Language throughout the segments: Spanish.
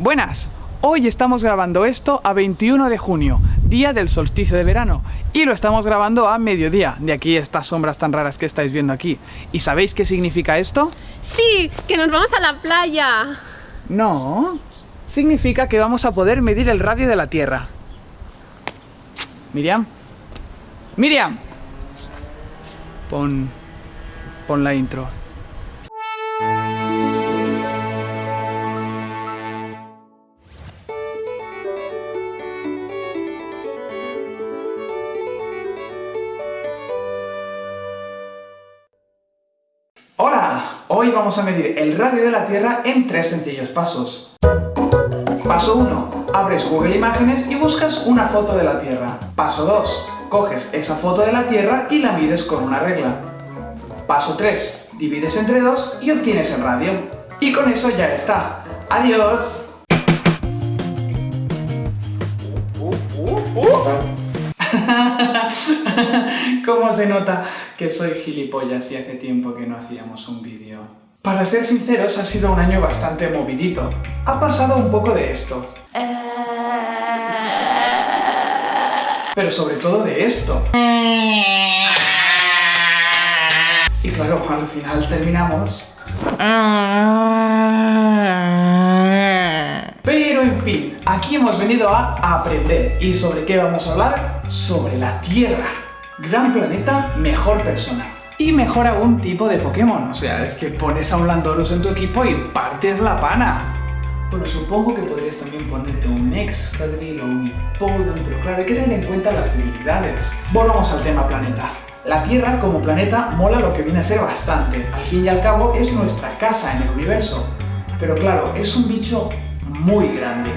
Buenas, hoy estamos grabando esto a 21 de junio, día del solsticio de verano, y lo estamos grabando a mediodía, de aquí estas sombras tan raras que estáis viendo aquí. ¿Y sabéis qué significa esto? Sí, que nos vamos a la playa. No, significa que vamos a poder medir el radio de la Tierra. Miriam. Miriam. Pon... Pon la intro. Vamos a medir el radio de la Tierra en tres sencillos pasos. Paso 1. Abres Google Imágenes y buscas una foto de la Tierra. Paso 2. Coges esa foto de la Tierra y la mides con una regla. Paso 3. Divides entre dos y obtienes el radio. Y con eso ya está. ¡Adiós! ¿Cómo se nota que soy gilipollas y hace tiempo que no hacíamos un vídeo? Para ser sinceros, ha sido un año bastante movidito. Ha pasado un poco de esto. Pero sobre todo de esto. Y claro, al final terminamos... Pero en fin, aquí hemos venido a aprender. ¿Y sobre qué vamos a hablar? Sobre la Tierra. Gran planeta, mejor persona. Y mejor aún tipo de Pokémon. O sea, es que pones a un Landorus en tu equipo y partes la pana. Bueno, supongo que podrías también ponerte un Excadrill o un Hippowdon, pero claro, hay que tener en cuenta las debilidades. Volvamos al tema planeta. La Tierra como planeta mola lo que viene a ser bastante. Al fin y al cabo es nuestra casa en el universo. Pero claro, es un bicho muy grande,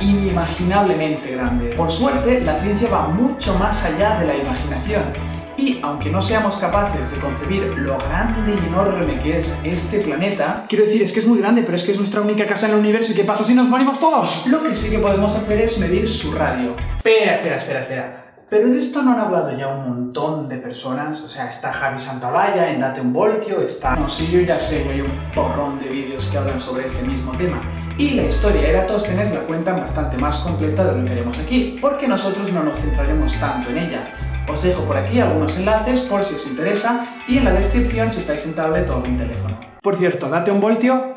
inimaginablemente grande. Por suerte, la ciencia va mucho más allá de la imaginación. Y aunque no seamos capaces de concebir lo grande y enorme que es este planeta, quiero decir, es que es muy grande, pero es que es nuestra única casa en el universo, ¿y qué pasa si nos morimos todos? Lo que sí que podemos hacer es medir su radio. Espera, espera, espera, espera. Pero de esto no han hablado ya un montón de personas, o sea, está Javi Santaolalla en Date un Voltio, está... No, sí, yo ya sé hay un porrón de vídeos que hablan sobre este mismo tema. Y la historia de Eratóstenes la cuentan bastante más completa de lo que haremos aquí, porque nosotros no nos centraremos tanto en ella. Os dejo por aquí algunos enlaces por si os interesa y en la descripción si estáis en tablet o en teléfono. Por cierto, Date un Voltio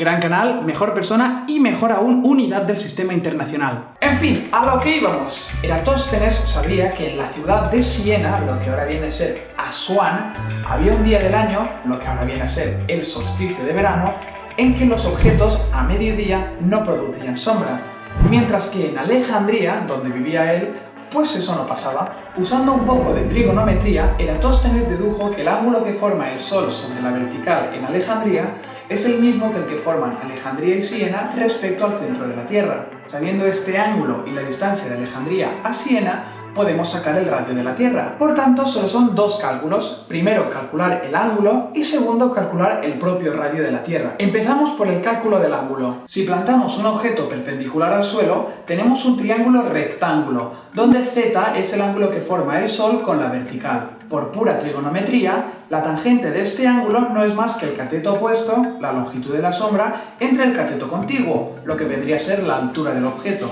Gran canal, mejor persona y mejor aún unidad del sistema internacional. En fin, a lo que íbamos. Eratóstenes sabía que en la ciudad de Siena, lo que ahora viene a ser Asuán, había un día del año, lo que ahora viene a ser el solsticio de verano, en que los objetos a mediodía no producían sombra, mientras que en Alejandría, donde vivía él, pues eso no pasaba. Usando un poco de trigonometría, Eratóstenes dedujo que el ángulo que forma el Sol sobre la vertical en Alejandría es el mismo que el que forman Alejandría y Siena respecto al centro de la Tierra. Sabiendo este ángulo y la distancia de Alejandría a Siena, podemos sacar el radio de la Tierra. Por tanto, solo son dos cálculos. Primero, calcular el ángulo y segundo, calcular el propio radio de la Tierra. Empezamos por el cálculo del ángulo. Si plantamos un objeto perpendicular al suelo, tenemos un triángulo rectángulo, donde z es el ángulo que forma el Sol con la vertical. Por pura trigonometría, la tangente de este ángulo no es más que el cateto opuesto, la longitud de la sombra, entre el cateto contiguo, lo que vendría a ser la altura del objeto.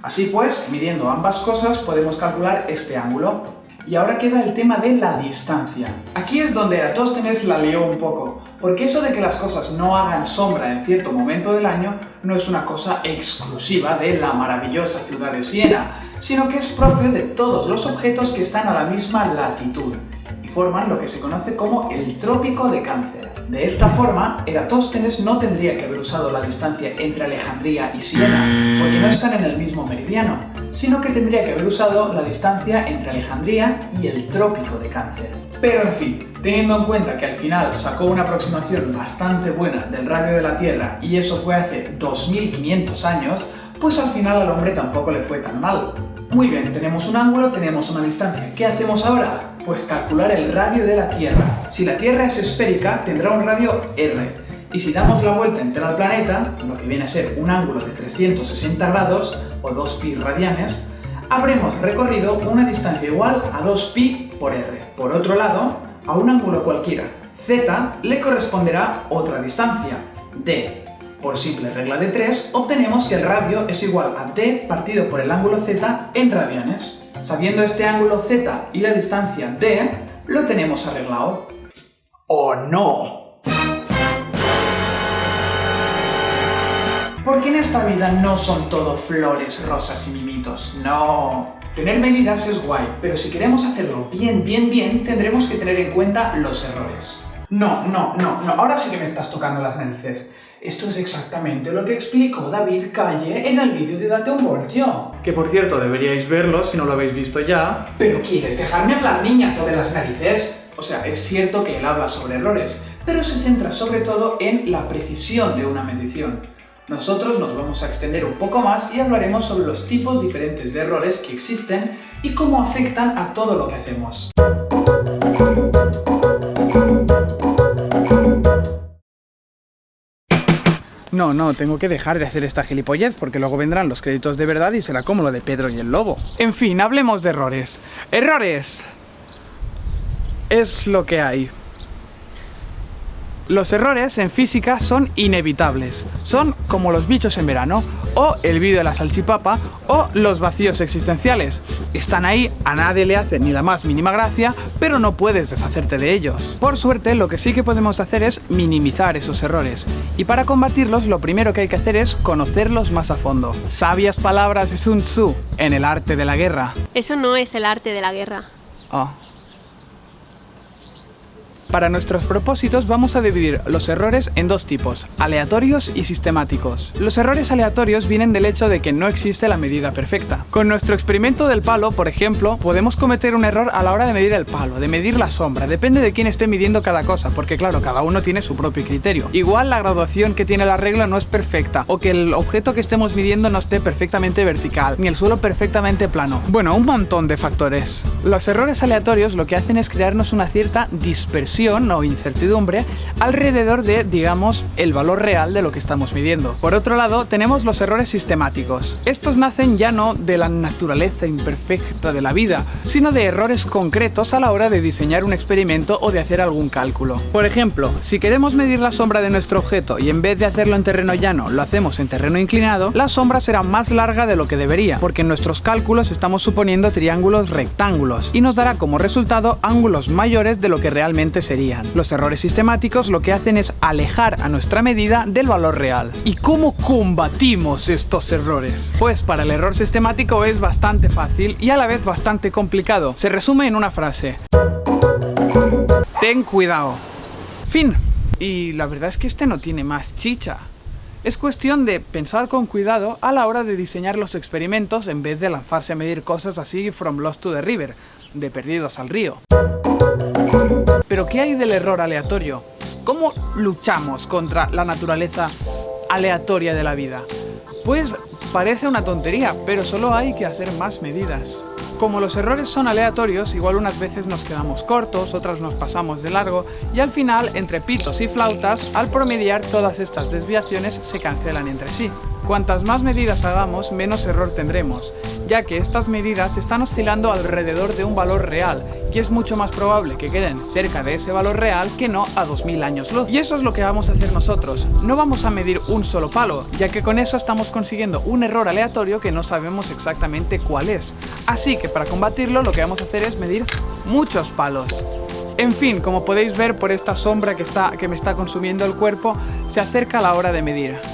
Así pues, midiendo ambas cosas podemos calcular este ángulo. Y ahora queda el tema de la distancia. Aquí es donde Eratóstenes la lió un poco, porque eso de que las cosas no hagan sombra en cierto momento del año no es una cosa exclusiva de la maravillosa ciudad de Siena, sino que es propio de todos los objetos que están a la misma latitud, y forman lo que se conoce como el trópico de Cáncer. De esta forma, Eratóstenes no tendría que haber usado la distancia entre Alejandría y Siena, porque no están en el mismo meridiano, sino que tendría que haber usado la distancia entre Alejandría y el trópico de Cáncer. Pero en fin, teniendo en cuenta que al final sacó una aproximación bastante buena del radio de la Tierra y eso fue hace 2500 años, pues al final al hombre tampoco le fue tan mal. Muy bien, tenemos un ángulo, tenemos una distancia. ¿Qué hacemos ahora? Pues calcular el radio de la Tierra. Si la Tierra es esférica, tendrá un radio R. Y si damos la vuelta entera al planeta, lo que viene a ser un ángulo de 360 grados, o 2pi radianes, habremos recorrido una distancia igual a 2pi por R. Por otro lado, a un ángulo cualquiera, z, le corresponderá otra distancia, d. Por simple regla de 3, obtenemos que el radio es igual a d partido por el ángulo z en radianes. Sabiendo este ángulo z y la distancia d, lo tenemos arreglado. ¡Oh no! Porque en esta vida no son todo flores, rosas y mimitos, no. Tener medidas es guay, pero si queremos hacerlo bien, bien, bien, tendremos que tener en cuenta los errores. No, no, no, no, ahora sí que me estás tocando las narices. Esto es exactamente lo que explicó David Calle en el vídeo de Date un Voltio. Que por cierto, deberíais verlo si no lo habéis visto ya. Pero ¿quieres dejarme hablar, niña, de las narices? O sea, es cierto que él habla sobre errores, pero se centra sobre todo en la precisión de una medición. Nosotros nos vamos a extender un poco más y hablaremos sobre los tipos diferentes de errores que existen y cómo afectan a todo lo que hacemos. No, no, tengo que dejar de hacer esta gilipollez porque luego vendrán los créditos de verdad y será como lo de Pedro y el Lobo. En fin, hablemos de errores. ¡Errores! Es lo que hay. Los errores en física son inevitables. Son como los bichos en verano, o el vídeo de la salchipapa, o los vacíos existenciales. Están ahí, a nadie le hace ni la más mínima gracia, pero no puedes deshacerte de ellos. Por suerte, lo que sí que podemos hacer es minimizar esos errores. Y para combatirlos, lo primero que hay que hacer es conocerlos más a fondo. Sabias palabras de Sun Tzu en el arte de la guerra. Eso no es el arte de la guerra. Oh. Para nuestros propósitos vamos a dividir los errores en dos tipos, aleatorios y sistemáticos. Los errores aleatorios vienen del hecho de que no existe la medida perfecta. Con nuestro experimento del palo, por ejemplo, podemos cometer un error a la hora de medir el palo, de medir la sombra, depende de quién esté midiendo cada cosa, porque claro, cada uno tiene su propio criterio. Igual la graduación que tiene la regla no es perfecta, o que el objeto que estemos midiendo no esté perfectamente vertical, ni el suelo perfectamente plano. Bueno, un montón de factores. Los errores aleatorios lo que hacen es crearnos una cierta dispersión o incertidumbre alrededor de, digamos, el valor real de lo que estamos midiendo. Por otro lado, tenemos los errores sistemáticos. Estos nacen ya no de la naturaleza imperfecta de la vida, sino de errores concretos a la hora de diseñar un experimento o de hacer algún cálculo. Por ejemplo, si queremos medir la sombra de nuestro objeto y en vez de hacerlo en terreno llano lo hacemos en terreno inclinado, la sombra será más larga de lo que debería, porque en nuestros cálculos estamos suponiendo triángulos rectángulos, y nos dará como resultado ángulos mayores de lo que realmente sería los errores sistemáticos lo que hacen es alejar a nuestra medida del valor real. ¿Y cómo combatimos estos errores? Pues para el error sistemático es bastante fácil y a la vez bastante complicado. Se resume en una frase. Ten cuidado. Fin. Y la verdad es que este no tiene más chicha. Es cuestión de pensar con cuidado a la hora de diseñar los experimentos en vez de lanzarse a medir cosas así from lost to the river, de perdidos al río. Pero ¿qué hay del error aleatorio? ¿Cómo luchamos contra la naturaleza aleatoria de la vida? Pues parece una tontería, pero solo hay que hacer más medidas. Como los errores son aleatorios, igual unas veces nos quedamos cortos, otras nos pasamos de largo, y al final, entre pitos y flautas, al promediar todas estas desviaciones se cancelan entre sí. Cuantas más medidas hagamos, menos error tendremos, ya que estas medidas están oscilando alrededor de un valor real, y es mucho más probable que queden cerca de ese valor real que no a 2000 años luz. Y eso es lo que vamos a hacer nosotros, no vamos a medir un solo palo, ya que con eso estamos consiguiendo un error aleatorio que no sabemos exactamente cuál es. Así que para combatirlo lo que vamos a hacer es medir muchos palos. En fin, como podéis ver por esta sombra que, está, que me está consumiendo el cuerpo, se acerca la hora de medir.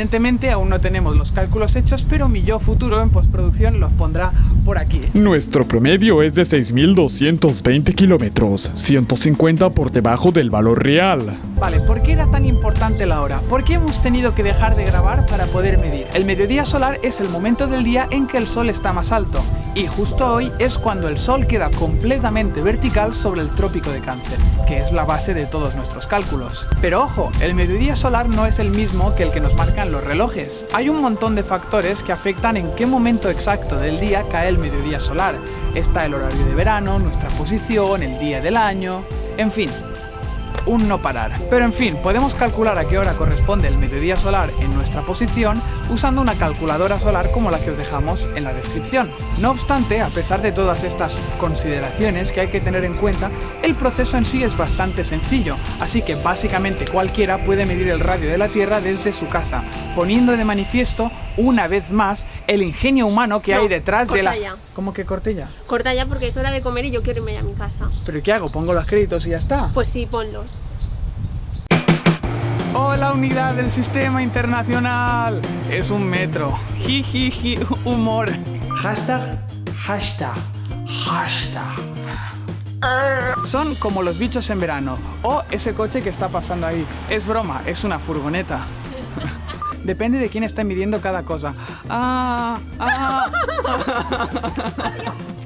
Evidentemente aún no tenemos los cálculos hechos, pero mi yo futuro en postproducción los pondrá por aquí. Nuestro promedio es de 6.220 kilómetros, 150 por debajo del valor real. Vale, ¿por qué era tan importante la hora? ¿Por qué hemos tenido que dejar de grabar para poder medir? El mediodía solar es el momento del día en que el sol está más alto, y justo hoy es cuando el sol queda completamente vertical sobre el trópico de cáncer, que es la base de todos nuestros cálculos. Pero ojo, el mediodía solar no es el mismo que el que nos marcan los relojes. Hay un montón de factores que afectan en qué momento exacto del día cae el mediodía solar. Está el horario de verano, nuestra posición, el día del año, en fin, un no parar. Pero en fin, podemos calcular a qué hora corresponde el mediodía solar en nuestra posición usando una calculadora solar como la que os dejamos en la descripción. No obstante, a pesar de todas estas consideraciones que hay que tener en cuenta, el proceso en sí es bastante sencillo, así que básicamente cualquiera puede medir el radio de la Tierra desde su casa, poniendo de manifiesto una vez más el ingenio humano que No, hay detrás de la... ya. ¿Cómo que corte ya? Corta ya porque es hora de comer y yo quiero irme a mi casa. ¿Pero qué hago? ¿Pongo los créditos y ya está? Pues sí, ponlos. Hola unidad del sistema internacional. Es un metro. Jijiji, humor. Hashtag, hashtag, hashtag. Son como los bichos en verano. O ese coche que está pasando ahí. Es broma, es una furgoneta. Depende de quién está midiendo cada cosa. Ah, ah.